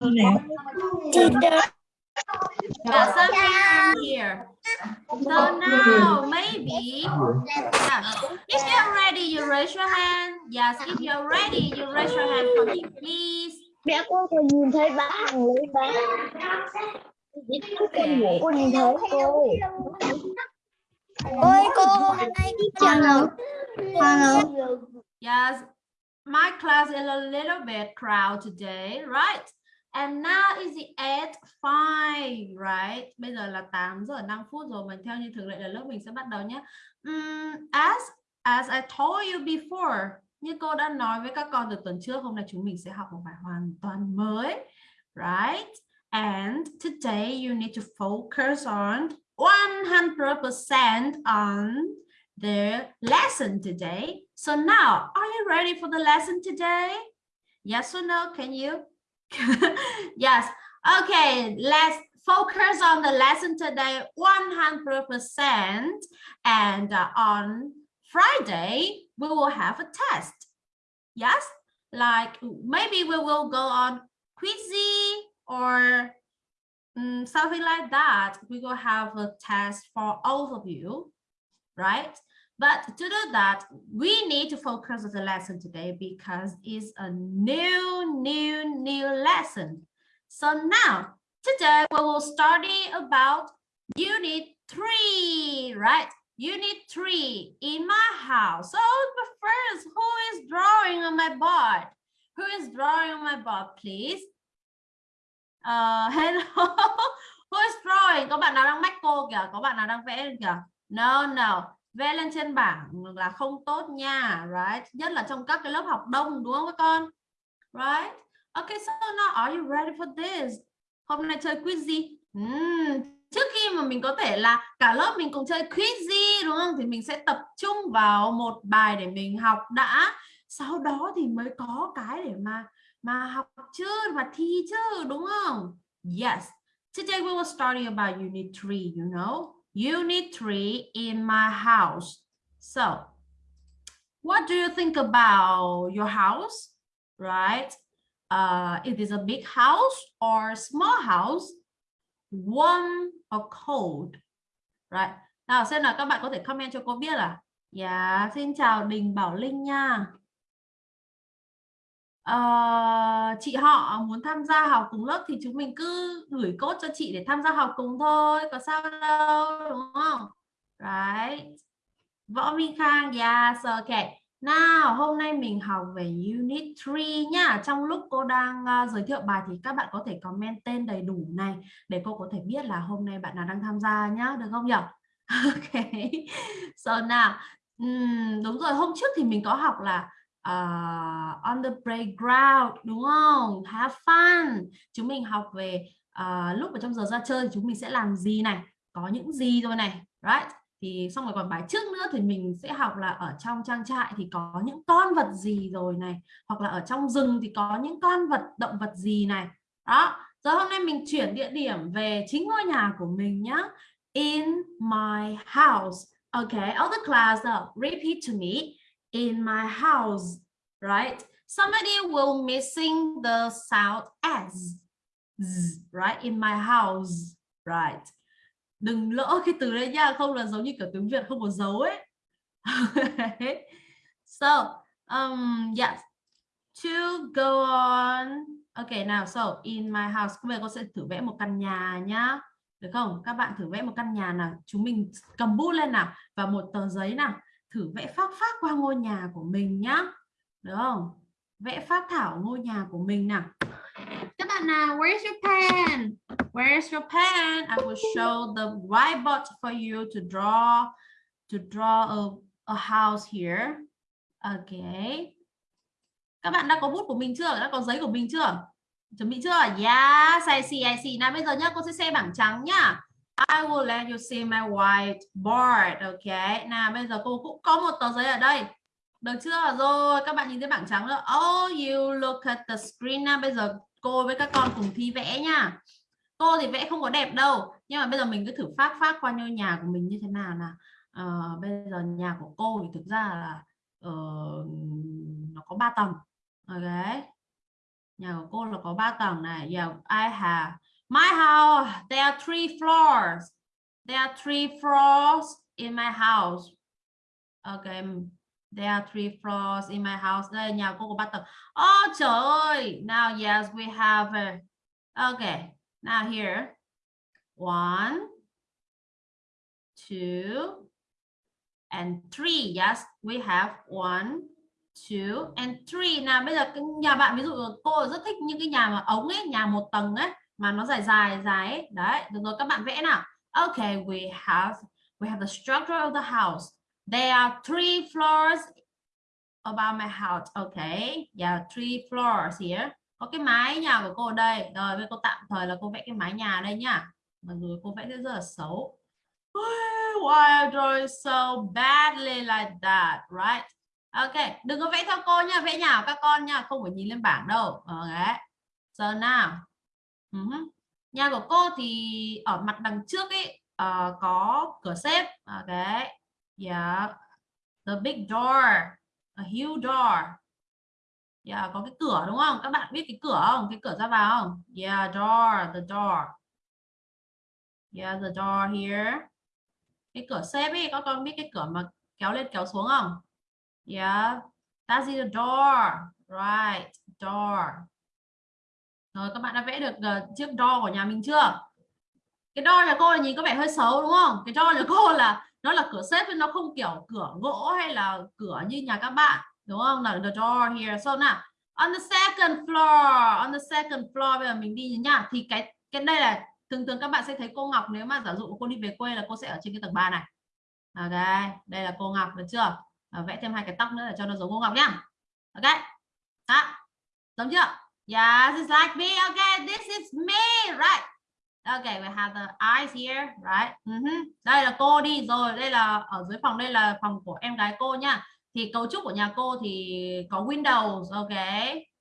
Teacher. Yeah, something here. So now maybe yeah. if you're ready, you raise your hand. Yes, if you're ready, you raise your hand for me, please. Mẹ cô còn nhìn thấy ba hàng lấy ba. Con ngủ con nhìn thấy cô. Ôi cô hôm nay đi chợ. Hello. Yes, my class is a little bit crowded today, right? And now is the 8 5, right? Bây giờ là 8 giờ 5 phút rồi mình theo như thường lệ là lớp mình sẽ bắt đầu nhé. Um, as as I told you before, như cô đã nói với các con từ tuần trước, hôm nay chúng mình sẽ học một bài hoàn toàn mới, right? And today you need to focus on 100% on the lesson today. So now, are you ready for the lesson today? Yes or no? Can you? yes. Okay, let's focus on the lesson today 100% and uh, on Friday we will have a test. Yes, like maybe we will go on Quizzy or um, something like that. We will have a test for all of you, right? But to do that, we need to focus on the lesson today because it's a new, new, new lesson. So now, today we will study about unit three, right? Unit three in my house. So but first, who is drawing on my board? Who is drawing on my board, please? Uh, hello. who is drawing? Có bạn nào đang mách cô kìa? Có bạn nào đang vẽ kìa? No, no. Vẽ lên trên bảng là không tốt nha right? Nhất là trong các cái lớp học đông đúng không các con? Right? Okay so now are you ready for this? Hôm nay chơi quiz gì? Uhm, trước khi mà mình có thể là cả lớp mình cùng chơi quiz gì đúng không? Thì mình sẽ tập trung vào một bài để mình học đã. Sau đó thì mới có cái để mà mà học chứ và thi chứ đúng không? Yes. Today we will study about unit 3 you know? Unit 3 in my house. So, what do you think about your house? Right? Uh, it is a big house or small house, warm or cold, right? Nào xem nào các bạn có thể comment cho cô biết là Dạ, yeah, xin chào Đình Bảo Linh nha uh, chị họ muốn tham gia học cùng lớp thì chúng mình cứ gửi cốt cho chị để tham gia học cùng thôi có sao đâu đúng không? Right võ minh khang yes okay nào hôm nay mình học về unit 3 nhá. Trong lúc cô đang uh, giới thiệu bài thì các bạn có thể comment tên đầy đủ này để cô có thể biết là hôm nay bạn nào đang tham gia nhá được không nhỉ ok. So nào. Um, đúng rồi hôm trước thì mình có học là uh, on the playground đúng không? Have fun. Chúng mình học về uh, lúc ở trong giờ ra chơi thì chúng mình sẽ làm gì này? Có những gì rồi này? Right? Thì xong rồi còn bài trước nữa thì mình sẽ học là ở trong trang trại thì có những con vật gì rồi này? Hoặc là ở trong rừng thì có những con vật động vật gì này? Đó. Giờ hôm nay mình chuyển địa điểm về chính ngôi nhà của mình nhá. In my house. Okay all the class uh, repeat to me in my house, right? Somebody will missing the sound S, Z, right? In my house, right? Đừng lỡ cái từ đấy nha, không là giống như kiểu tiếng Việt không có dấu ấy. so, um, yes, to go on. Okay, now, so in my house, bây giờ con sẽ thử vẽ một căn nhà nhá. Được không? Các bạn thử vẽ một căn nhà nào. Chúng mình cầm bút lên nào và một tờ giấy nào thử vẽ phác phác qua ngôi nhà của mình nhá. Được không? Vẽ phác thảo ngôi nhà của mình nào. Các bạn nào where's your pen? Where's your pen? I will show the whiteboard for you to draw to draw a, a house here. Okay các bạn đã có bút của mình chưa? Đã có giấy của mình chưa? Chuẩn bị chưa? Yes I see I see. Nào bây giờ nhá cô sẽ xem bảng trắng nhá. I will let you see my whiteboard. Ok. Nào bây giờ cô cũng có một tờ giấy ở đây. Được chưa? Rồi các bạn nhìn thấy bảng trắng rồi. Oh, you look at the screen now. Bây giờ cô với các con cùng thi vẽ nha. Cô thì vẽ không có đẹp đâu. Nhưng mà bây giờ mình cứ thử phát phát qua ngôi nhà của mình như thế nào nè. Uh, ờ, bây giờ nhà của cô thì thực ra là uh, nó có 3 tầng. Ok. nhà của cô là có 3 tầng này yeah I have my house there are three floors. There are three floors in my house. Okay there are three floors in my house. Đây nhà cô có ba tầng oh trời ơi. Now yes we have a, okay now here. One two and three. Yes we have one two and three. Nào bây giờ cái nhà bạn ví dụ cô rất thích những cái nhà mà ống ấy nhà một tầng ấy mà nó dài dài dài ấy. Đấy, được rồi, các bạn vẽ nào. Okay we have we have the structure of the house. There are three floors about my house. Okay yeah, three floors here. Có cái mái nhà của cô ở đây. Rồi, bây cô tạm thời là cô vẽ cái mái nhà đây nhá. Mặc dù cô vẽ rất là xấu. Why I draw so badly like that, right? Ok, đừng có vẽ theo cô nha vẽ nhà của các con nha không phải nhìn lên bảng đâu. Ờ, okay so now nhà của cô thì ở mặt đằng trước ấy uh, có cửa xếp ok ờ, yeah the big door a huge door. Yeah có cái cửa đúng không? Các bạn biết cái cửa không? Cái cửa ra vào không? Yeah door the door. Yeah the door here. Cái cửa xếp ấy các con biết cái cửa mà kéo lên kéo xuống không? Yeah, that's the door. Right, door. Rồi các bạn đã vẽ được uh, chiếc đo của nhà mình chưa? Cái đo nhà cô là nhìn có vẻ hơi xấu đúng không? Cái đo nhà cô là nó là cửa xếp nó không kiểu cửa gỗ hay là cửa như nhà các bạn đúng không? Là the door here. So nào, on the second floor, on the second floor bây giờ mình đi nhá. Thì cái cái đây là thường thường các bạn sẽ thấy cô Ngọc nếu mà giả dụ cô đi về quê là cô sẽ ở trên cái tầng 3 này. À đây, đây là cô Ngọc được chưa? à, vẽ thêm hai cái tóc nữa để cho nó giống cô Ngọc nhá ok đó giống chưa yes it's like me. Okay this is me right? Okay we have the eyes here right? Uh ừ -huh. đây là cô đi rồi đây là ở dưới phòng đây là phòng của em gái cô nha. Thì cấu trúc của nhà cô thì có Windows ok.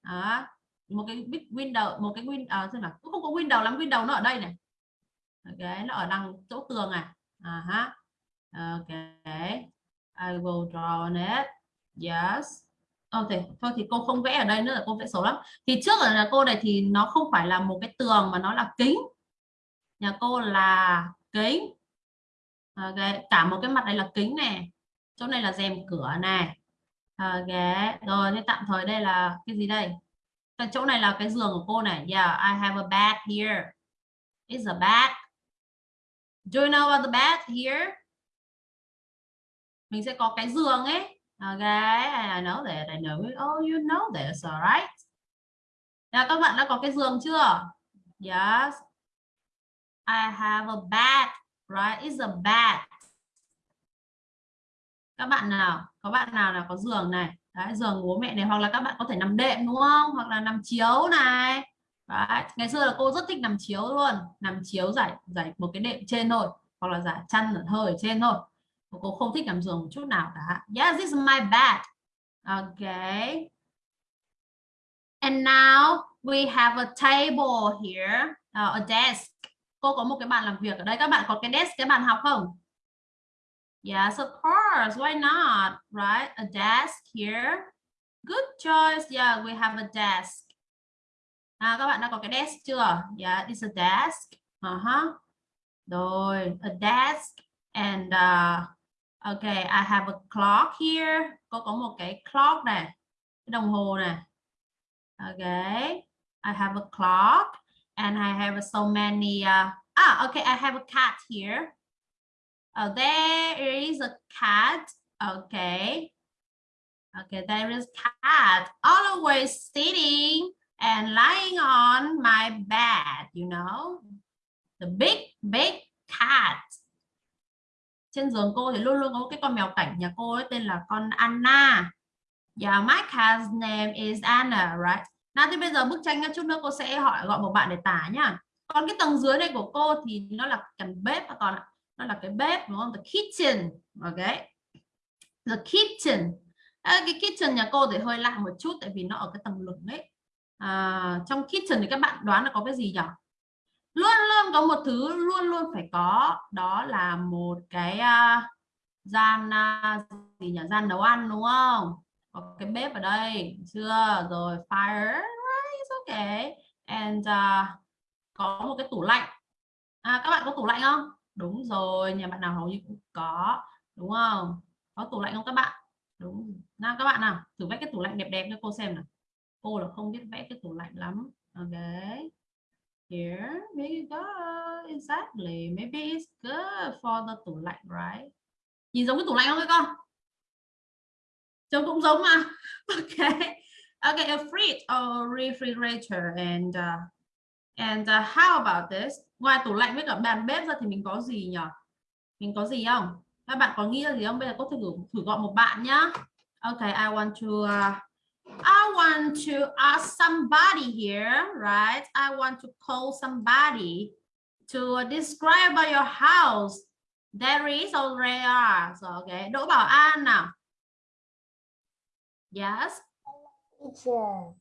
Đó. Một cái big window một cái win à, xem nào? Cũng không có window lắm window nó ở đây này. Ok nó ở đằng chỗ tường à. À uh -huh. ok. I will draw on it. Yes. Ờ, ok thôi thì cô không vẽ ở đây nữa là cô vẽ xấu lắm. Thì trước ở nhà cô này thì nó không phải là một cái tường mà nó là kính. Nhà cô là kính. Ờ, ok cả một cái mặt này là kính này chỗ này là rèm cửa này ok ờ, rồi, thế tạm thời đây là cái gì đây? Cái chỗ này là cái giường của cô này. Yeah, I have a bed here. It's a bed do you know about the bed here? Mình sẽ có cái giường ấy okay I know that I know it. oh you know this alright Nào các bạn đã có cái giường chưa? Yes. I have a bed right? It's a bed. Các bạn nào có bạn nào là có giường này? Đấy, giường bố mẹ này hoặc là các bạn có thể nằm đệm đúng không? Hoặc là nằm chiếu này. Đấy. ngày xưa là cô rất thích nằm chiếu luôn. Nằm chiếu giải giải một cái đệm trên thôi hoặc là giải chăn ở hơi ở trên thôi cô không thích cảm giường chút nào cả. Yes this is my bed. Okay and now we have a table here uh, a desk. Cô có một cái bàn làm việc ở đây. Các bạn có cái desk cái bàn học không? Yes of course. Why not? Right? A desk here. Good choice. Yeah we have a desk. À, các bạn đã có cái desk chưa? Yeah it's a desk. Uh -huh. rồi a desk and uh, Okay, I have a clock here. Cô có một cái clock này, cái đồng hồ này. Okay, I have a clock and I have so many. Uh, ah, okay, I have a cat here. Oh, there is a cat. Okay. Okay, there is cat always sitting and lying on my bed, you know. The big, big cat trên giường cô thì luôn luôn có cái con mèo cảnh nhà cô ấy tên là con Anna. Yeah my cat's name is Anna right? Nào thì bây giờ bức tranh chút nữa cô sẽ hỏi gọi một bạn để tả nhá. Còn cái tầng dưới này của cô thì nó là cần bếp và còn nó là cái bếp đúng không? The kitchen ok the kitchen. À, cái kitchen nhà cô thì hơi lạ một chút tại vì nó ở cái tầng lửng ấy. À, trong kitchen thì các bạn đoán là có cái gì nhỉ luôn luôn có một thứ luôn luôn phải có. Đó là một cái uh, gian uh, gì nhỉ? Gian nấu ăn đúng không? Có cái bếp ở đây chưa? Rồi fire right, okay and uh, có một cái tủ lạnh. À, các bạn có tủ lạnh không? Đúng rồi nhà bạn nào hầu như cũng có đúng không? Có tủ lạnh không các bạn? Đúng. Nào các bạn nào thử vẽ cái tủ lạnh đẹp đẹp cho cô xem nào. Cô là không biết vẽ cái tủ lạnh lắm. Ok here. We go exactly. Maybe it's good for the tủ lạnh right? Nhìn giống cái tủ lạnh không các con? Trông cũng giống mà. Ok. Ok a fridge or refrigerator and uh, and uh, how about this? Ngoài tủ lạnh với cả bàn bếp ra thì mình có gì nhỉ? Mình có gì không? Các bạn có nghĩ ra gì không? Bây giờ có thử thử gọi một bạn nhá. Ok I want to uh, I want to ask somebody here right? I want to call somebody to describe about your house. There is already so okay? Đỗ Bảo An yes?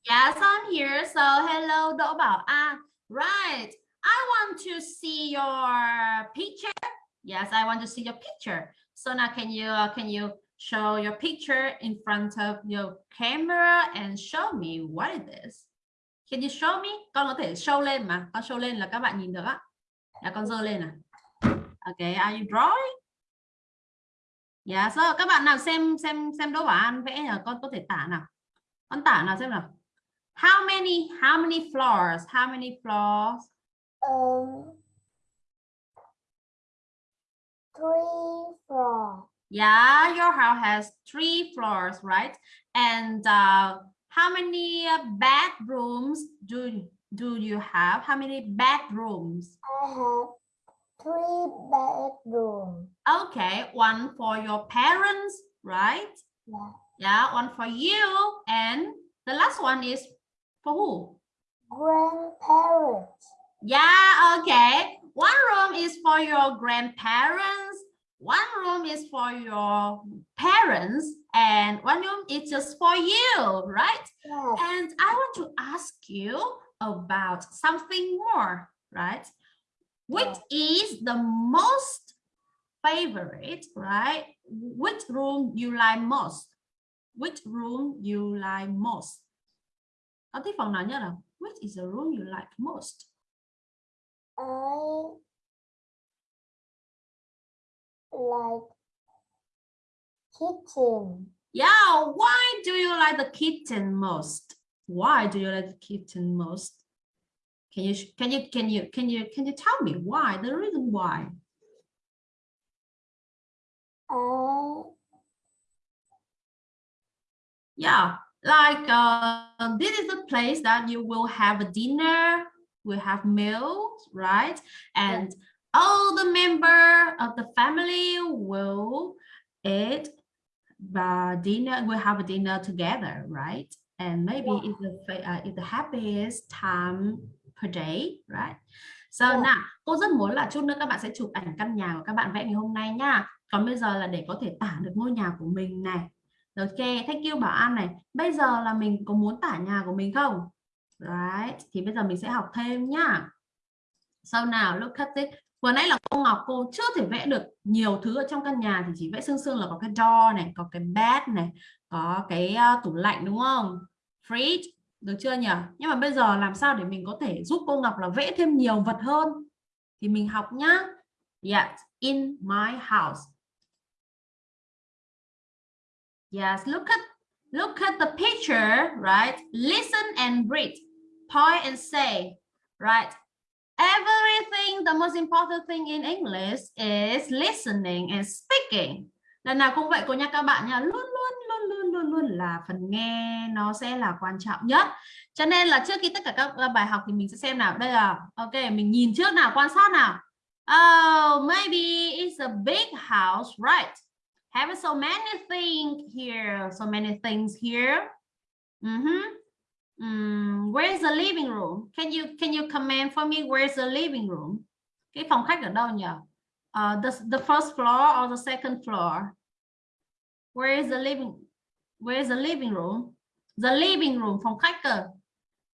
Yes I'm here so hello Đỗ Bảo An right I want to see your picture. Yes, I want to see your picture. So now can you uh, can you show your picture in front of your camera and show me what it is? Can you show me? Con có thể show lên mà. Con show lên là các bạn nhìn được á. Là con dơ lên à. Okay, are you drawing? Dạ, yeah, so các bạn nào xem xem xem Đỗ Bảo An vẽ là con có thể tả nào. Con tả nào xem nào. How many how many floors? How many floors? Um, three floors. Yeah, your house has three floors, right? And uh, how many bedrooms do do you have? How many bedrooms? I have three bedroom. Okay, one for your parents, right? Yeah. Yeah, one for you, and the last one is for who? Grandparents. Yeah, okay. One room is for your grandparents. One room is for your parents and one room is just for you, right? Yes. And I want to ask you about something more, right? Which is the most favorite, right? Which room you like most? Which room you like most? Con thích phòng nào nhất nào? Which is the room you like most? I like kitchen. Yeah, why do you like the kitchen most? Why do you like the kitchen most? Can you can you can you can you can you tell me why? The reason why? I Yeah, like uh, this is the place that you will have a dinner, we have meals, right? And all the member of the family will eat the dinner. We'll have a dinner together, right? And maybe Yeah. it's the uh, it's the happiest time per day, right? So Yeah. nào, cô rất muốn là chút nữa các bạn sẽ chụp ảnh căn nhà của các bạn vẽ ngày hôm nay nha. Còn bây giờ là để có thể tả được ngôi nhà của mình này. Ok, thank you Bảo An này. Bây giờ là mình có muốn tả nhà của mình không? Right, thì bây giờ mình sẽ học thêm nhá. Sau nào, look at it. Vừa nãy là cô Ngọc cô chưa thể vẽ được nhiều thứ ở trong căn nhà thì chỉ vẽ sương sương là có cái door này, có cái bed này, có cái uh, tủ lạnh đúng không? Fridge, được chưa nhỉ? Nhưng mà bây giờ làm sao để mình có thể giúp cô Ngọc là vẽ thêm nhiều vật hơn? Thì mình học nhá. Yes, in my house. Yes, look at look at the picture, right? Listen and read. Point and say, right? Everything, the most important thing in English is listening and speaking. Lần nào cũng vậy cô nha các bạn nha, luôn luôn luôn luôn luôn luôn là phần nghe nó sẽ là quan trọng nhất. Cho nên là trước khi tất cả các bài học thì mình sẽ xem nào. Đây là ok, mình nhìn trước nào, quan sát nào. Oh, maybe it's a big house, right? Have so many things here, so many things here. Mm -hmm um, where's the living room? Can you can you comment for me? Where's the living room? Cái phòng khách ở đâu nhỉ? Uh, the the first floor or the second floor? Where is the living? Where is the living room? The living room phòng khách cơ.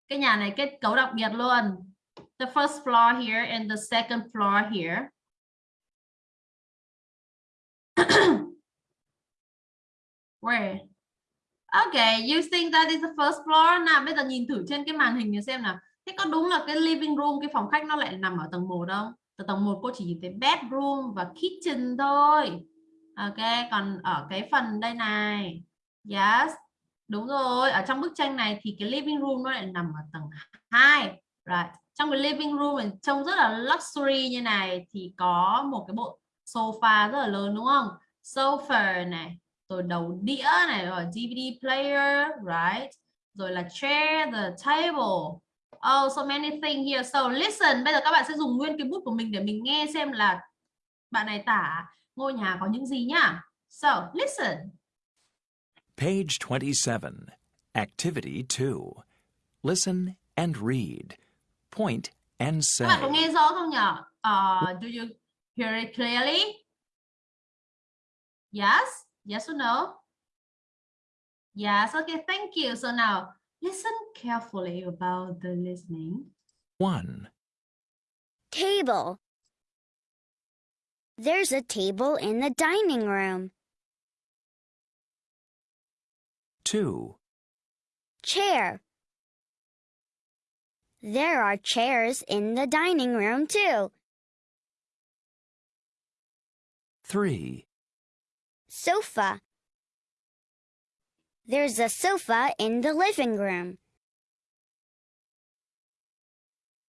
Cái nhà này kết cấu đặc biệt luôn. The first floor here and the second floor here. Where? Okay, you think that is the first floor? Nào bây giờ nhìn thử trên cái màn hình để xem nào. Thế có đúng là cái living room, cái phòng khách nó lại nằm ở tầng 1 không? Từ tầng 1 cô chỉ nhìn thấy bedroom và kitchen thôi. Ok, còn ở cái phần đây này. Yes, đúng rồi. Ở trong bức tranh này thì cái living room nó lại nằm ở tầng 2. Right. Trong cái living room này trông rất là luxury như này thì có một cái bộ sofa rất là lớn đúng không? Sofa này, rồi đầu đĩa này, rồi DVD player, right? Rồi là chair, the table. Oh, so many things here. So listen, bây giờ các bạn sẽ dùng nguyên cái bút của mình để mình nghe xem là bạn này tả ngôi nhà có những gì nhá. So, listen. Page 27. Activity 2. Listen and read. Point and Các bạn có say. nghe rõ không nhỉ? Uh, do you hear it clearly? Yes? Yes or no? Yes, okay, thank you. So now, listen carefully about the listening. 1, Table. There's a table in the dining room. 2, Chair. There are chairs in the dining room too. 3, Sofa. There's a sofa in the living room.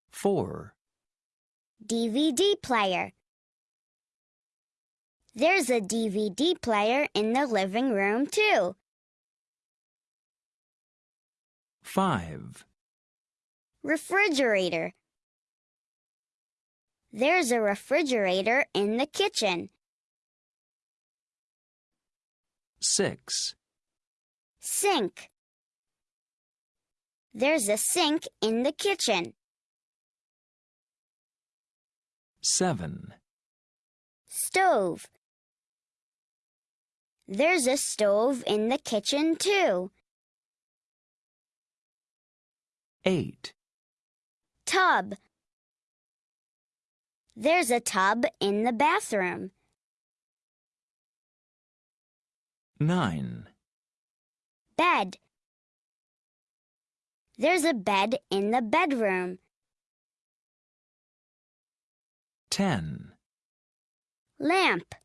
4, DVD player. There's a DVD player in the living room too. 5, Refrigerator. There's a refrigerator in the kitchen. 6, Sink. There's a sink in the kitchen. 7, Stove. There's a stove in the kitchen too. 8, Tub. There's a tub in the bathroom. 9, Bed. There's a bed in the bedroom. 10, Lamp.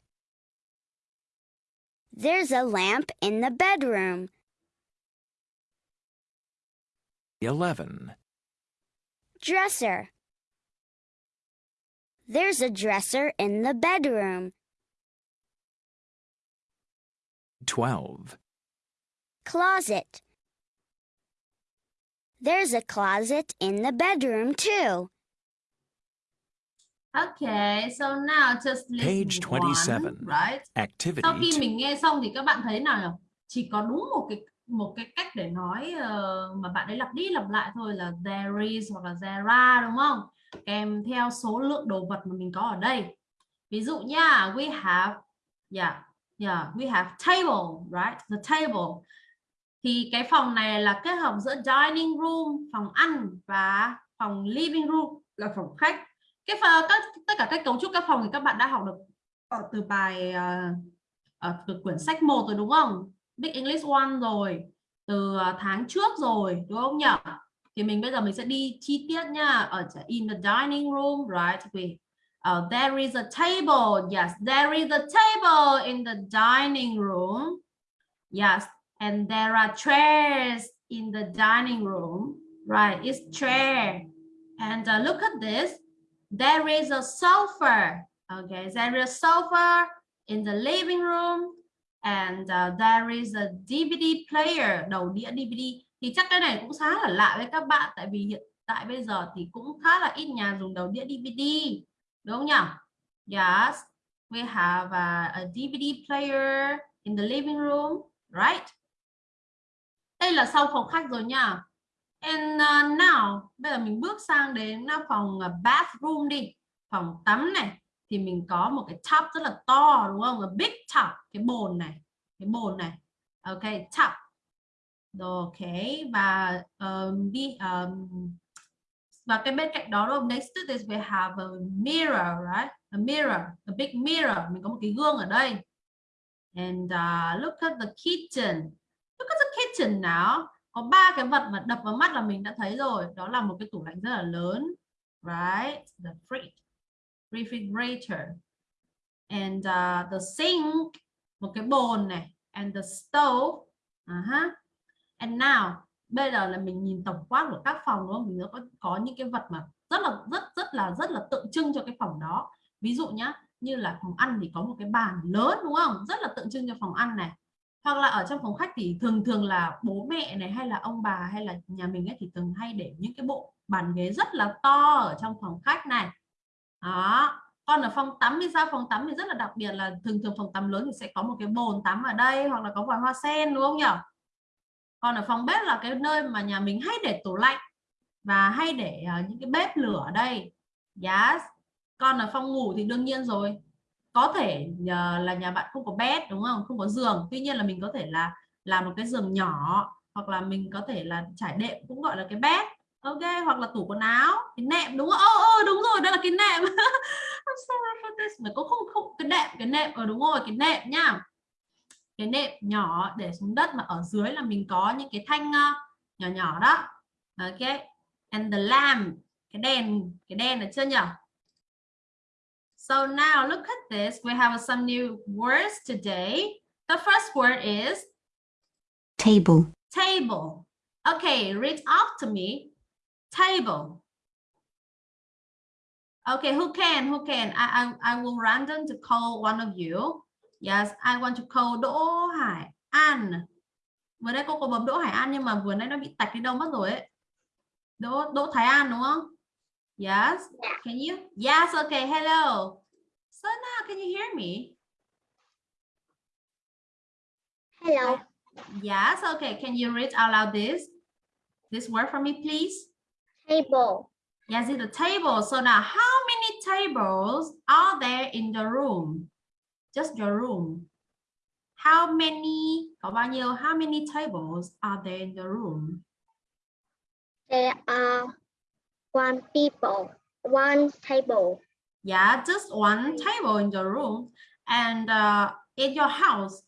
There's a lamp in the bedroom. 11, Dresser. There's a dresser in the bedroom. 12, Closet. There's a closet in the bedroom too. Okay, so now just listen Page one, 27. right? Activity Sau khi 2. mình nghe xong thì các bạn thấy nào nhỉ? Chỉ có đúng một cái một cái cách để nói ờ, mà bạn ấy lặp đi lặp lại thôi là there is hoặc là there are đúng không? Kèm theo số lượng đồ vật mà mình có ở đây. Ví dụ nha, we have yeah, yeah, we have table, right? The table. Thì cái phòng này là kết hợp giữa dining room, phòng ăn và phòng living room là phòng khách. Cái phần tất tất cả các cấu trúc các phòng thì các bạn đã học được ở từ bài ở từ quyển sách 1 rồi đúng không? Big English One rồi, từ ờ, tháng trước rồi đúng không nhỉ? Thì mình bây giờ mình sẽ đi chi tiết nha. Ở in the dining room, right? We uh, there is a table. Yes, there is a table in the dining room. Yes, and there are chairs in the dining room. Right, it's chair. And uh, look at this. There is a sofa. Okay, there is a sofa in the living room and uh, there is a DVD player đầu đĩa DVD thì chắc cái này cũng khá là lạ với các bạn tại vì hiện tại bây giờ thì cũng khá là ít nhà dùng đầu đĩa DVD đúng nhỉ? Yes, we have a, a DVD player in the living room, right? Đây là sau phòng khách rồi nha. And uh, now, bây giờ mình bước sang đến uh, phòng uh, bathroom đi. Phòng tắm này. Thì mình có một cái tub rất là to đúng không? A big tub. Cái bồn này. Cái bồn này. Ok, tub. Ok. Và um, đi... Um, và cái bên cạnh đó đúng không? Next to this we have a mirror, right? A mirror, a big mirror. Mình có một cái gương ở đây. And uh, look at the kitchen. Look at the kitchen nào có ba cái vật mà đập vào mắt là mình đã thấy rồi đó là một cái tủ lạnh rất là lớn right the fridge refrigerator and uh, the sink một cái bồn này and the stove uh -huh. and now bây giờ là mình nhìn tổng quát của các phòng, đúng không? Mình có có những cái vật mà rất là, rất rất là rất là tượng trưng cho cái phòng đó. Ví dụ nhá, như là phòng ăn thì có một cái bàn lớn, đúng không? Rất là tượng trưng cho phòng ăn này. Hoặc là ở trong phòng khách thì thường thường là bố mẹ này hay là ông bà hay là nhà mình ấy thì thường hay để những cái bộ bàn ghế rất là to ở trong phòng khách này. Đó. Còn ở phòng tắm thì sao? Phòng tắm thì rất là đặc biệt là thường thường phòng tắm lớn thì sẽ có một cái bồn tắm ở đây hoặc là có vòi hoa sen, đúng không nhỉ còn ở phòng bếp là cái nơi mà nhà mình hay để tủ lạnh và hay để uh, những cái bếp lửa ở đây. Yes còn ở phòng ngủ thì đương nhiên rồi. Có thể uh, là nhà bạn không có bed đúng không? Không có giường. Tuy nhiên là mình có thể là làm một cái giường nhỏ hoặc là mình có thể là trải đệm cũng gọi là cái bed. Ok hoặc là tủ quần áo cái nệm đúng không? Oh, oh, đúng rồi đây là cái nệm. I'm sorry for this mà có không không cái nệm cái nệm ở đúng rồi cái nệm nhá cái nệm nhỏ để xuống đất mà ở dưới là mình có những cái thanh uh, nhỏ nhỏ đó ok and the lamp cái đèn cái đèn ở chưa nhỉ So now look at this. We have some new words today. The first word is table table. Okay, read after me. Table. Okay, who can? Who can? I, I, I will random to call one of you. Yes, I want to call Đỗ Hải An. Vừa đây cô có bấm Đỗ Hải An nhưng mà vừa nãy nó bị tạch đi đâu mất rồi ấy. Đỗ Đỗ Thái An đúng không? Yes. Can you? Yes. Okay. Hello. So now, can you hear me? hello Yes. Okay. Can you read out loud this this word for me, please? table Yes, it's a table. So now, how many tables are there in the room? Just your room. How many? Có bao nhiêu? How many tables are there in the room? there are one people one table Yeah, just one table in the room. And uh, in your house,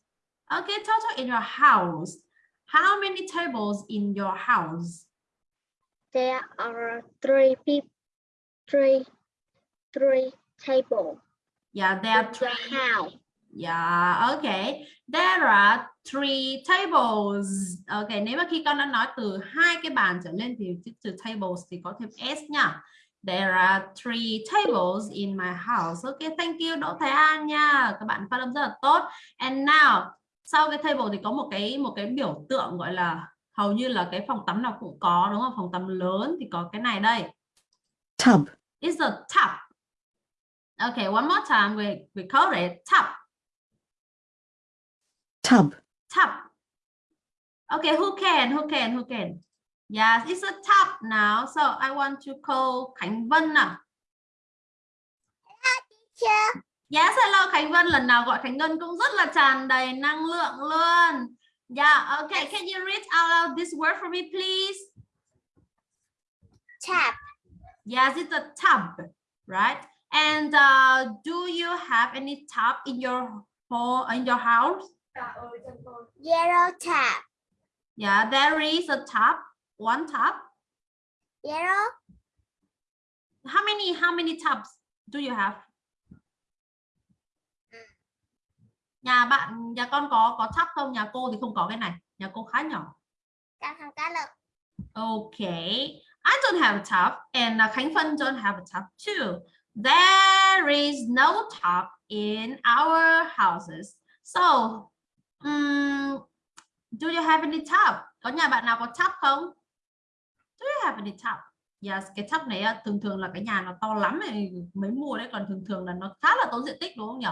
okay, total in your house, how many tables in your house? there are three people three three table Yeah, there are three. Yeah, okay. There are three tables. Okay, nếu mà khi con đã nói từ hai cái bàn trở lên thì chữ từ tables thì có thêm s nha. There are three tables in my house. Okay, thank you Đỗ Thái An nha. Các bạn phát âm rất là tốt. And now, sau cái table thì có một cái một cái biểu tượng gọi là hầu như là cái phòng tắm nào cũng có đúng không? Phòng tắm lớn thì có cái này đây. tub, It's a tub. Okay, one more time we we call it tub. tub, tub. Okay, who can? Who can? Who can? Yes, it's a tub now. So I want to call Khánh Vân nào. Yes, hello Khánh Vân. Lần nào gọi Khánh Vân cũng rất là tràn đầy năng lượng luôn. Yeah, okay. Can you read out loud this word for me, please? tap Yes, it's a tub, right? And uh, do you have any tub in your home, in your house? yellow tap Yeah, there is a tub, one tub. yellow How many, how many tubs do you have? Nhà bạn, nhà con có có tub không? Nhà cô thì không có cái này. Nhà cô khá nhỏ. Okay, I don't have a tub and uh, Khánh Phân don't have a tub too. There is no top in our houses. So, um, do you have any top? Có nhà bạn nào có top không? Do you have any top? Yes, cái top này thường thường là cái nhà nó to lắm này mấy mùa đấy còn thường thường là nó khá là tốn diện tích đúng không nhỉ?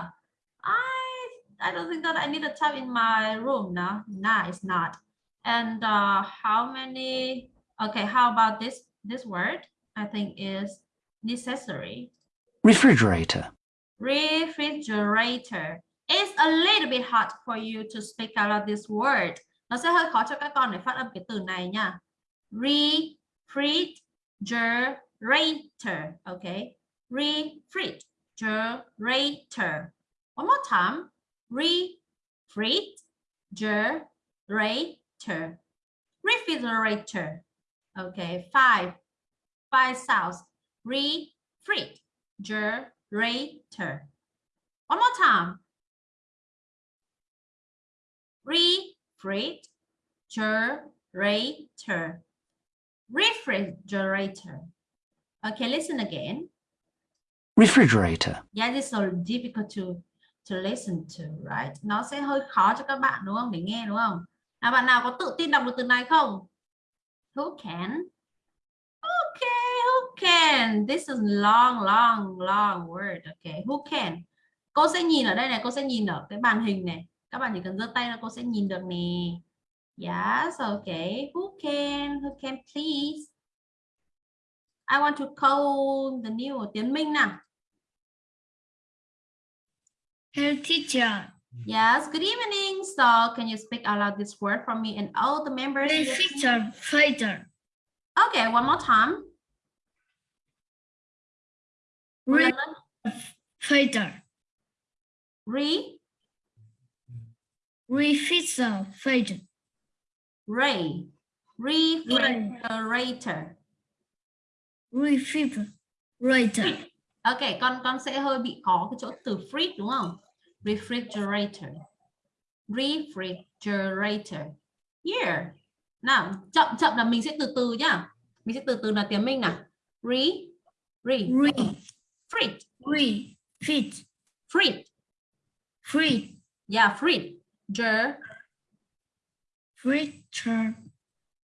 I I don't think that I need a tub in my room. No, no, it's not. And uh, how many? Okay, how about this this word? I think is necessary refrigerator, Refrigerator. It's a little bit hard for you to speak out of this word. Nó sẽ hơi khó cho các con để phát âm cái từ này nha. Refrigerator. Okay. Refrigerator. One more time. Refrigerator. refrigerator okay five five sounds refrigerator one more time. Refrigerator. Refrigerator. Okay listen again. Refrigerator, yeah this is so difficult to to listen to right? Nó sẽ hơi khó cho các bạn đúng không? Để nghe đúng không? Nào bạn nào có tự tin đọc được từ này không? Who can? Okay can this is long long long word okay who can cô sẽ nhìn ở đây này cô sẽ nhìn ở cái màn hình này các bạn chỉ cần giơ tay là cô sẽ nhìn được nè yes okay who can who can please I want to call the new Tiến Minh nào Hello, teacher. Yes, good evening. So can you speak out loud this word for me and all the members? team? Refrigerator. Fighter. Okay, one more time. Fighter. Re, Refrigerator. ray, refrigerator. Refrigerator. Ok, con con sẽ hơi bị khó cái chỗ từ fridge đúng không? Refrigerator. Refrigerator. Here. Nào, chậm chậm là mình sẽ từ từ nhá. Mình sẽ từ từ là tiếng Minh nào. Re, re, Re. Fridge, Re. Fit. fridge. Free. Yeah, fridge. Ger, Fridger.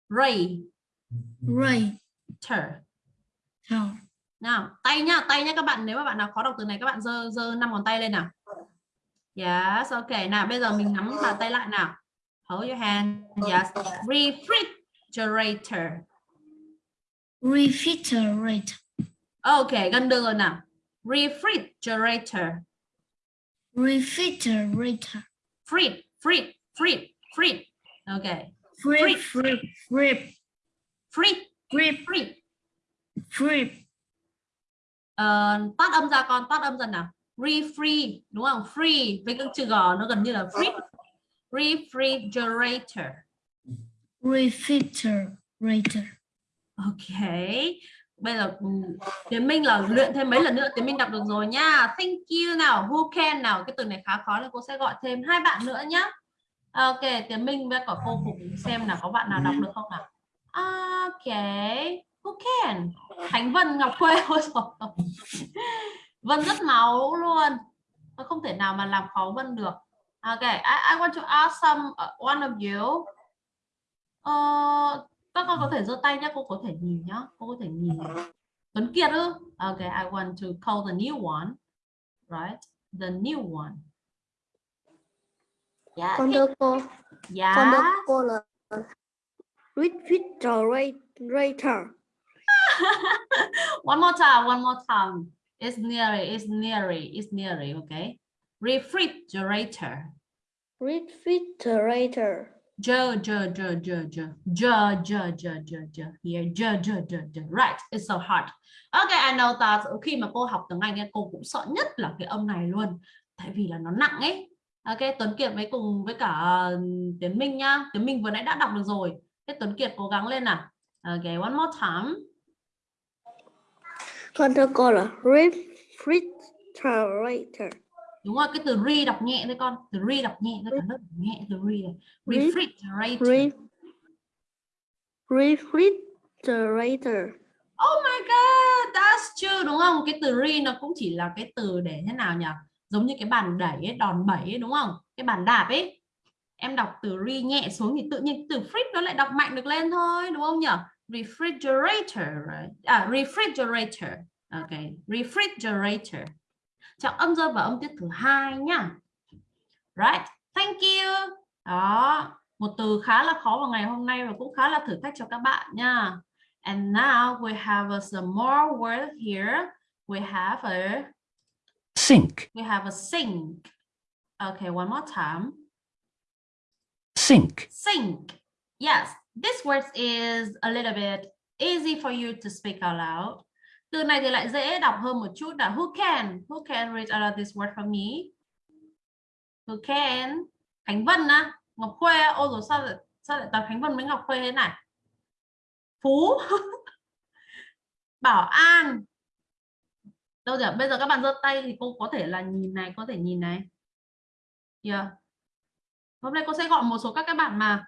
ray, Right. ter. So. Nào, tay nhá, tay nhá các bạn. Nếu mà bạn nào khó đọc từ này các bạn giơ giơ năm ngón tay lên nào. Yes, ok. Nào, bây giờ mình nắm bàn tay lại nào. Hold your hand. Yes. Refrigerator. Refrigerator. Ok, gần được rồi nào. Refrigerator. Refrigerator. Fridge, fridge, fridge, fridge. Ok. Free. Free. Free. Fridge, Free. fridge. Free. Ờ, tắt âm ra con, tắt âm dần nào. Refree, đúng không? Free với cái chữ G nó gần như là fridge. Refrigerator. Refrigerator. Ok. Bây giờ ừ, Tiến Minh là luyện thêm mấy lần nữa Tiến Minh đọc được rồi nha. Thank you nào. Who can nào. Cái từ này khá khó nên cô sẽ gọi thêm hai bạn nữa nhá. Ok, Tiến Minh với cả cô cùng xem là có bạn nào đọc được không nào. Ok. Who can? Khánh Vân Ngọc Khuê ôi. Vân rất máu luôn. Không thể nào mà làm khó Vân được. Ok, I, I want to ask some uh, one of you. uh, các con có thể giơ tay nhé, cô có thể nhìn nhá, cô có thể nhìn. Tuấn Kiệt ư? Okay, I want to call the new one. Right? The new one. Yeah. con thưa cô Yeah. con thưa cô là refrigerator one more time, one more time. It's nearly, it's nearly, it's nearly, okay? Refrigerator. refrigerator J, J, J, J, J, J, J, J, J, J, here, J, J, J, J, right, it's so hard. Okay, I know that khi mà cô học tiếng Anh ấy, cô cũng sợ nhất là cái âm này luôn, tại vì là nó nặng ấy. Ok, Tuấn Kiệt với cùng với cả Tiến Minh nhá, Tiến Minh vừa nãy đã đọc được rồi. Thế Tuấn Kiệt cố gắng lên nào. Ok, one more time. con thưa cô là refrigerator Đúng rồi, cái từ re đọc nhẹ thôi con, từ re đọc nhẹ thôi, cả lớp nhẹ từ re này. Re- Refrigerator. Re refrigerator Oh my god, that's true đúng không? Cái từ re nó cũng chỉ là cái từ để thế nào nhỉ? Giống như cái bàn đẩy ấy, đòn bẩy ấy, đúng không? Cái bàn đạp ấy. Em đọc từ re nhẹ xuống thì tự nhiên từ fridge nó lại đọc mạnh được lên thôi, đúng không nhỉ? Refrigerator, right? À, refrigerator. Ok, refrigerator. Trọng âm rơi vào âm tiết thứ hai nhá. Right, thank you. Đó, một từ khá là khó vào ngày hôm nay và cũng khá là thử thách cho các bạn nha. And now we have some more word here. We have a sink, we have a sink. Okay, one more time. sink, Sink. Yes, this word is a little bit easy for you to speak out loud. Từ này thì lại dễ đọc hơn một chút là who can? Who can read out this word for me? Who can? Khánh Vân á, Ngọc Khuê, ôi rồi sao lại sao lại toàn Khánh Vân với Ngọc Khuê thế này Phú Bảo An đâu rồi bây giờ các bạn giơ tay thì cô có thể là nhìn này có thể nhìn này yeah. hôm nay cô sẽ gọi một số các các bạn mà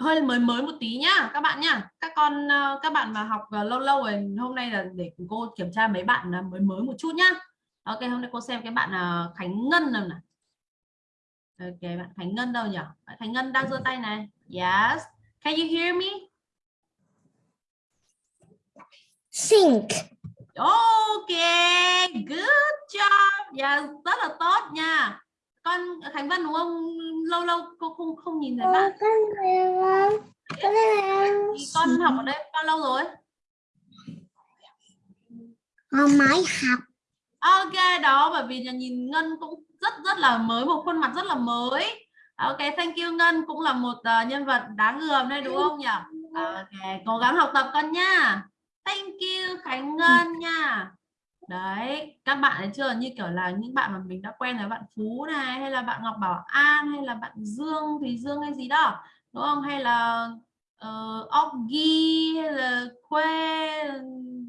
hơi mới mới một tí nhá các bạn nhá. Các con ờ, các bạn mà học ờ, lâu lâu rồi hôm nay là để cô kiểm tra mấy bạn ờ, mới mới một chút nhá. Ok hôm nay cô xem cái bạn Khánh Ngân nào này ok bạn Khánh Ngân đâu nhỉ? Bạn Khánh Ngân đang giơ tay này. Yes. Can you hear me? Sink. ok good job. Yeah, rất là tốt nha con Khánh Vân đúng không? Lâu lâu cô không không nhìn thấy bạn. thì con học ở đây bao lâu rồi? Con mới học. ok đó bởi vì nhà nhìn Ngân cũng rất rất là mới một khuôn mặt rất là mới. Ok thank you Ngân cũng là một uh, nhân vật đáng gờm đây đúng không nhỉ? ok cố gắng học tập con nha. Thank you Khánh Ngân nha đấy các bạn thấy chưa như kiểu là những bạn mà mình đã quen với bạn Phú này hay là bạn Ngọc Bảo An hay là bạn Dương thì Dương hay gì đó đúng không? Hay là uh, Oggy hay là Khuê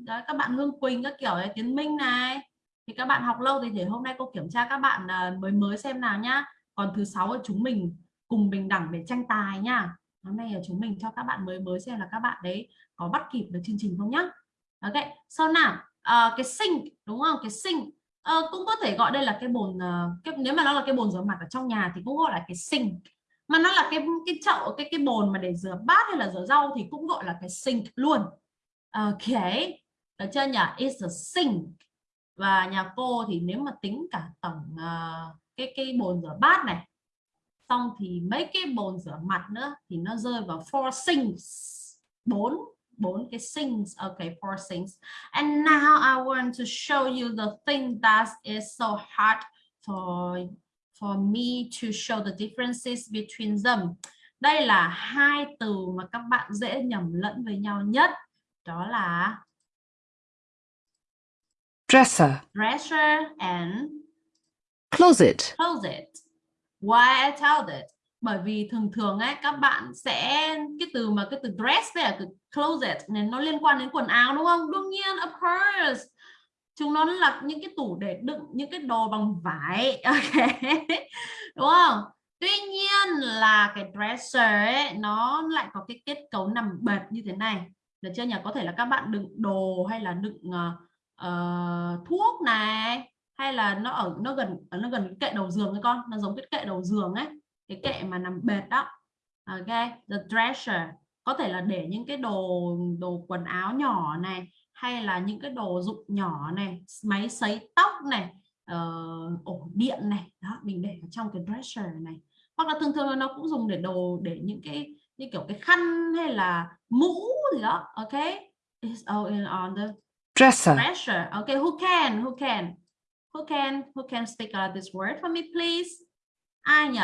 đấy các bạn Hương Quỳnh các kiểu này, Tiến Minh này. Thì các bạn học lâu thì để hôm nay cô kiểm tra các bạn uh, mới mới xem nào nhá. Còn thứ sáu chúng mình cùng bình đẳng để tranh tài nha. Hôm nay là chúng mình cho các bạn mới mới xem là các bạn đấy có bắt kịp được chương trình không nhá. Ok sau nào à, cái sink đúng không? Cái sink. À, cũng có thể gọi đây là cái bồn ờ, cái, nếu mà nó là cái bồn rửa mặt ở trong nhà thì cũng gọi là cái sink. Mà nó là cái cái chậu cái cái bồn mà để rửa bát hay là rửa rau thì cũng gọi là cái sink luôn. Ok được chưa nhỉ? Is a sink. Và nhà cô thì nếu mà tính cả tổng uh, cái cái bồn rửa bát này xong thì mấy cái bồn rửa mặt nữa thì nó rơi vào four sinks bốn bốn cái sinks okay four sinks and now I want to show you the thing that is so hard for for me to show the differences between them. Đây là hai từ mà các bạn dễ nhầm lẫn với nhau nhất. Đó là dresser, dresser and closet, closet. Why I tell that bởi vì thường thường ấy các bạn sẽ cái từ mà cái từ dress đấy là từ closet này nó liên quan đến quần áo đúng không? Đương nhiên of course. Chúng nó là những cái tủ để đựng những cái đồ bằng vải ok. Đúng không? Tuy nhiên là cái dresser ấy nó lại có cái kết cấu nằm bệt như thế này. Được chưa nhỉ? Có thể là các bạn đựng đồ hay là đựng uh, thuốc này hay là nó ở nó gần nó gần cái kệ đầu giường ấy con nó giống cái kệ đầu giường ấy cái kệ mà nằm bệt đó. Ok the dresser có thể là để những cái đồ đồ quần áo nhỏ này hay là những cái đồ dụng nhỏ này máy sấy tóc này uh, ổ điện này. Đó mình để ở trong cái dresser này. Hoặc là thường thường nó cũng dùng để đồ để những cái như kiểu cái khăn hay là mũ gì đó. Ok is all on the dresser, dresser. Okay who can who can? Who can who can speak out this word for me please? Ai nhỉ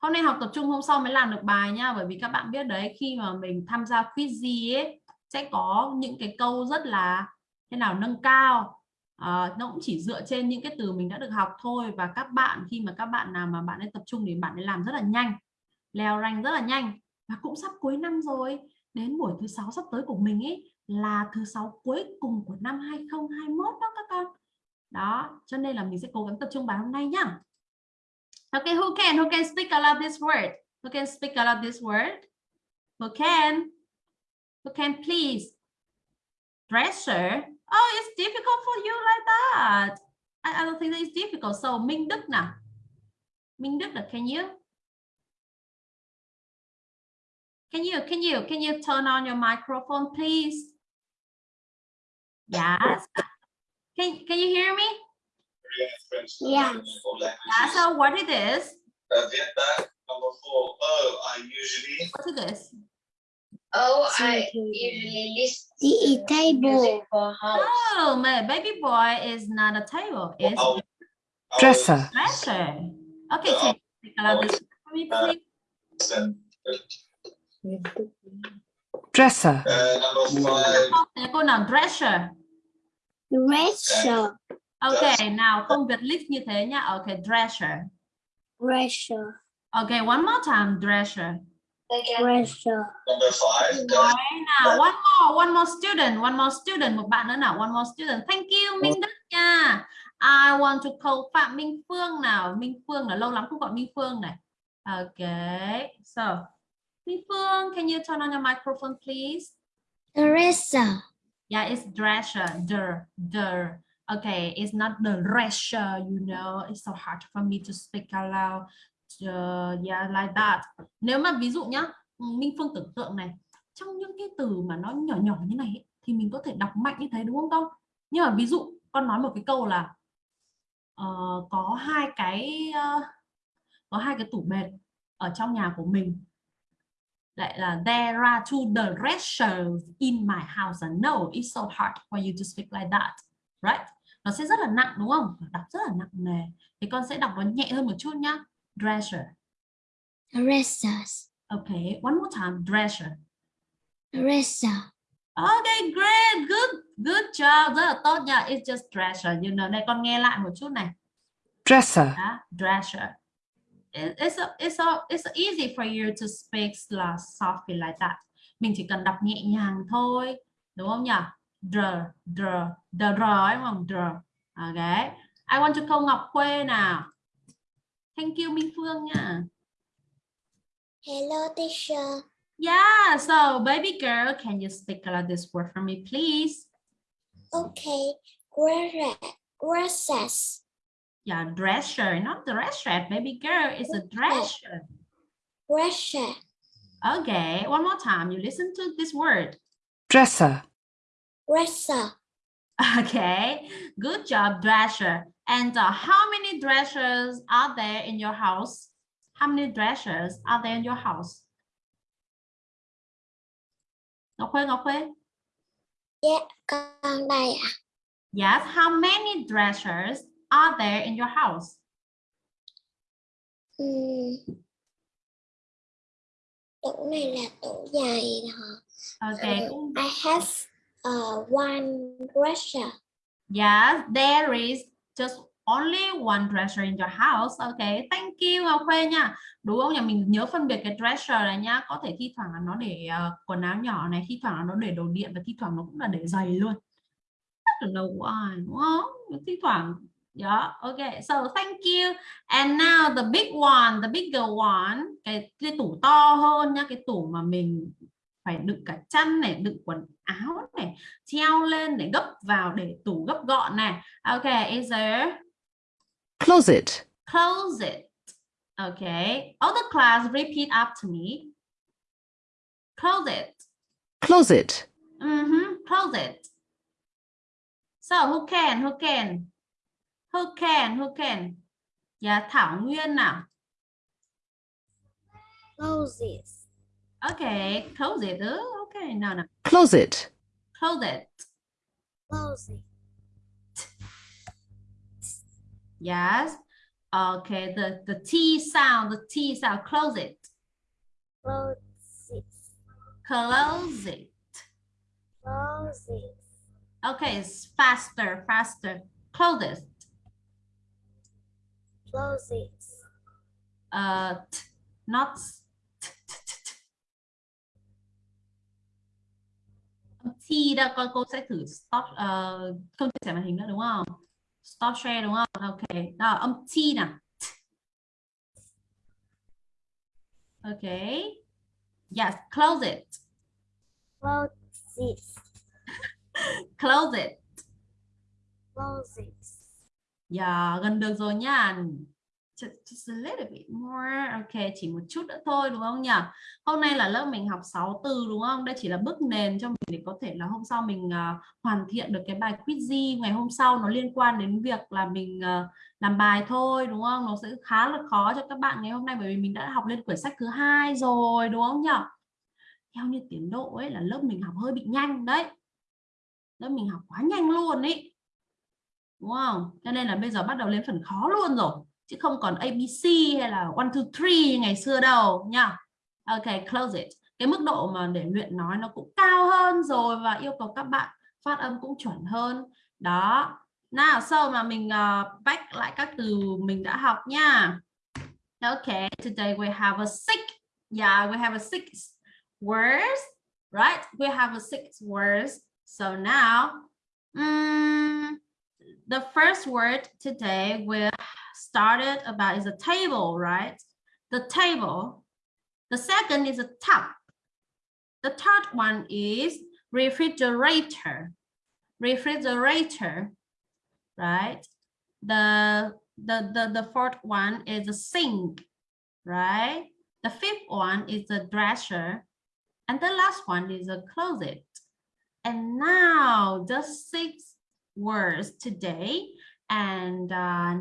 hôm nay học tập trung hôm sau mới làm được bài nha. Bởi vì các bạn biết đấy khi mà mình tham gia quiz gì ấy sẽ có những cái câu rất là thế nào nâng cao. À, nó cũng chỉ dựa trên những cái từ mình đã được học thôi. Và các bạn khi mà các bạn nào mà bạn ấy tập trung thì bạn ấy làm rất là nhanh leo rank rất là nhanh. Và cũng sắp cuối năm rồi đến buổi thứ sáu sắp tới của mình ấy là thứ sáu cuối cùng của năm 2021 đó các con. Đó cho nên là mình sẽ cố gắng tập trung bài hôm nay nhá. Okay, who can? Who can speak aloud this word? Who can speak aloud this word? Who can? Who can please? Dresser? Oh, it's difficult for you like that. I, I don't think that it's difficult. So, Minh Đức nào. Minh Đức, can you? Can you, can you, can you turn on your microphone, please? Yes. Can, can you hear me? Yeah. Yeah, so what it is? Get back number four. Oh, I usually What it is? Oh, I usually list The table. music for house. Oh, my baby boy is not a table. It's I was- I was dresser, dresser. Okay, so take a look this for me, please. sent, dresser, Uh, number five. Thế cô nào dresser. Dresser. Okay, nào không Việt list như thế nhá. Okay, dresser. Dresser. Okay, one more time, dresser. Dresser. Number five. Nào, one more, one more student, one more student, một bạn nữa nào, one more student. Thank you Minh Đức nha. I want to call Phạm Minh Phương nào. Minh Phương là lâu lắm không gọi Minh Phương này. Okay, so Minh Phương, can you turn on your microphone please? Dresser. Yeah, it's dresser, der, der. Okay, it's not the pressure, you know. It's so hard for me to speak out loud. Uh, yeah, like that. Nếu mà ví dụ nhá, Minh Phương tưởng tượng này, trong những cái từ mà nó nhỏ nhỏ như này ấy, thì mình có thể đọc mạnh như thế đúng không con? Nhưng mà ví dụ con nói một cái câu là uh, có hai cái uh, có hai cái tủ bệt ở trong nhà của mình lại là there are two dressers in my house and no it's so hard for you to speak like that right nó sẽ rất là nặng đúng không? Đọc rất là nặng nề. Thì con sẽ đọc nó nhẹ hơn một chút nhá. Dresser. Dressers. okay one more time. Dresser. Dresser. okay great. Good. Good job. Rất là tốt nha. It's just dresser. You know đây con nghe lại một chút này. Dresser. Yeah, dresser. It- It's a, it's a, it's easy for you to speak softly like that. Mình chỉ cần đọc nhẹ nhàng thôi, đúng không nhỉ? Dr, dr, dr, đúng không? Dr. Okay. I want to call Ngọc Khuê nào. Thank you Minh Phương nha. Hello, teacher. Yeah, so baby girl, can you speak out this word for me, please? Okay. Dresser. Dresses. Yeah, dresser, not dresser. Baby girl, it's a dresser. Dresser. Okay, one more time. You listen to this word. Dresser. Dresser. Okay, good job, Dresser. And uh, how many dressers are there in your house? How many dressers are there in your house? Ngọc Khuê, Ngọc Khuê. Dạ, con đây ạ. Yes, how many dressers are there in your house? Ừm. Tủ này là tủ dài hả? Okay, cũng- I have uh, one dresser. yes, there is just only one dresser in your house. Okay, thank you Ngọc Khuê nha. Đúng không? Nhà mình nhớ phân biệt cái dresser này nhá. Có thể thi thoảng là nó để uh, quần áo nhỏ này, thi thoảng là nó để đồ điện và thi thoảng nó cũng là để giày luôn. I don't know why, đúng không? Thi thoảng Yeah, okay. So thank you. And now the big one, the bigger one, cái cái tủ to hơn nhá, cái tủ mà mình phải đựng cả chăn này, đựng quần áo này, treo lên để gấp vào để tủ gấp gọn này. Okay, is there Closet. closet? Okay. All the class repeat after me. Closet. Closet. Mm-hmm. Closet. So who can? Who can? Who can? Who can? Yeah, Thảo Nguyên nào. Closes. Okay, closet. Oh, okay, no, no. Closet. Closet. Closes. Yes. Okay, the, the T sound, the T sound, closet. Closes. Closet. Closes. Okay, it's faster, faster. Closest. Closes. Uh, t, not s- t, t, t, t. T đó con cô sẽ thử stop uh, không chia sẻ màn hình nữa đúng không? Stop share đúng không? Ok, đó âm T nào. T. Okay. Yes, close it. Closes. Close it. Closes. Yeah, gần được rồi nha. Just, a little bit more. Ok, chỉ một chút nữa thôi đúng không nhỉ? Hôm nay là lớp mình học 6 từ đúng không? Đây chỉ là bước nền cho mình để có thể là hôm sau mình uh, hoàn thiện được cái bài quiz ngày hôm sau nó liên quan đến việc là mình uh, làm bài thôi đúng không? Nó sẽ khá là khó cho các bạn ngày hôm nay bởi vì mình đã học lên quyển sách thứ hai rồi đúng không nhỉ? Theo như tiến độ ấy là lớp mình học hơi bị nhanh đấy. Lớp mình học quá nhanh luôn ấy đúng không? Cho nên là bây giờ bắt đầu lên phần khó luôn rồi chứ không còn ABC hay là one two three như ngày xưa đâu nha. Ok, close it. Cái mức độ mà để luyện nói nó cũng cao hơn rồi và yêu cầu các bạn phát âm cũng chuẩn hơn. Đó. Nào, sau mà mình ờ, uh, back lại các từ mình đã học nha. Ok, today we have a six Yeah, we have a six words, right? We have a six words. So now, um, the first word today we started about is a table, right? The table. The second is a tub. The third one is refrigerator. Refrigerator, right? The the the the fourth one is a sink, right? The fifth one is a dresser, and the last one is a closet. And now the six words today, and uh,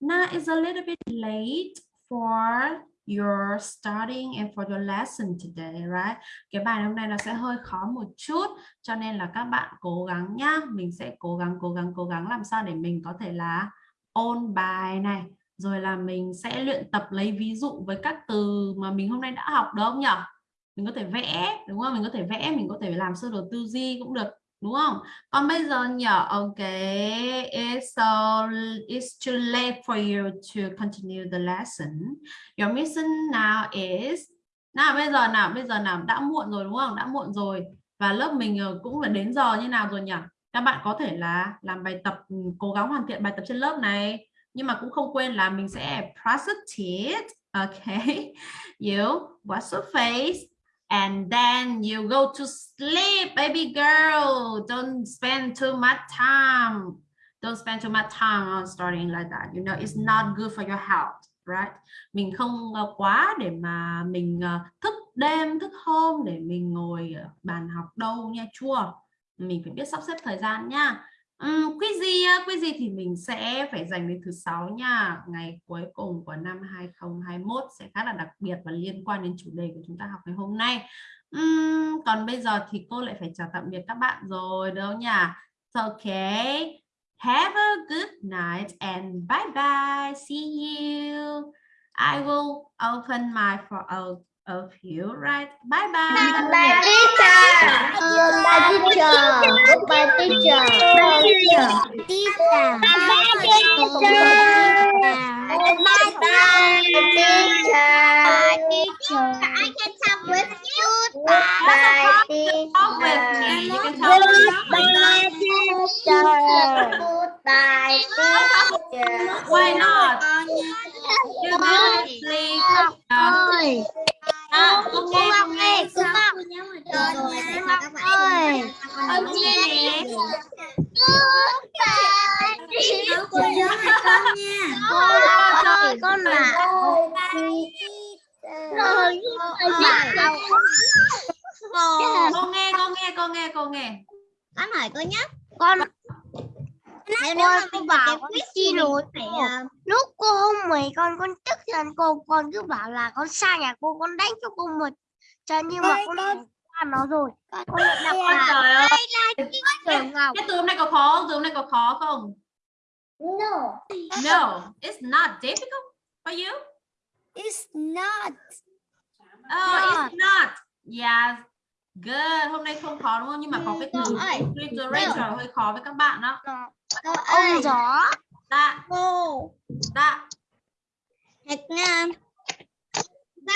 now it's a little bit late for your studying and for your lesson today, right? Cái bài hôm nay nó sẽ hơi khó một chút, cho nên là các bạn cố gắng nhá. Mình sẽ cố gắng, cố gắng, cố gắng làm sao để mình có thể là ôn bài này, rồi là mình sẽ luyện tập lấy ví dụ với các từ mà mình hôm nay đã học được không nhỉ? Mình có thể vẽ, đúng không? Mình có thể vẽ, mình có thể làm sơ đồ tư duy cũng được, đúng không? Còn bây giờ nhở, ok, it's so it's too late for you to continue the lesson. Your mission now is nào bây giờ nào bây giờ nào đã muộn rồi đúng không? Đã muộn rồi và lớp mình ờ, cũng phải đến giờ như nào rồi nhỉ? Các bạn có thể là làm bài tập ừ, cố gắng hoàn thiện bài tập trên lớp này nhưng mà cũng không quên là mình sẽ practice it. Okay, you wash your face and then you go to sleep, baby girl. Don't spend too much time. Don't spend too much time on studying like that. You know, it's not good for your health, right? Mình không quá để mà mình ờ, thức đêm, thức hôm để mình ngồi ờ, bàn học đâu nha chua mình phải biết sắp xếp thời gian nha. Um, quiz gì quiz gì thì mình sẽ phải dành đến thứ sáu nha. Ngày cuối cùng của năm 2021 sẽ khá là đặc biệt và liên quan đến chủ đề của chúng ta học ngày hôm nay. Uhm, còn bây giờ thì cô lại phải chào tạm biệt các bạn rồi đâu nhỉ? So, okay. Have a good night and bye bye. See you. I will open my for uh, of you right bye bye Bye teacher. Bye teacher. Bye teacher. Bye teacher. Teacher. Bye teacher. Bye bye teacher. Teacher. I can talk with you. Bye talk with me you can teacher. talk with me con con tức giận cô con cứ bảo là con xa nhà cô con đánh cho cô một trận nhưng mà con qua nó rồi con là trời ơi. Cái từ hôm nay có khó không? Từ hôm nay có khó không? no No, it's not difficult for you. it's not Oh, it's not. Yeah. Good. Hôm nay không khó đúng không? Nhưng mà có cái từ refrigerator hơi khó với các bạn đó. ơi gió Dạ, cô dạ. Thạch Nam Ba.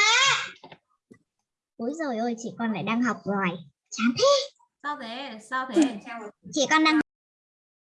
Ôi rồi ôi chị con lại đang học rồi. Chán thế. Sao thế? Sao thế? Chị con đang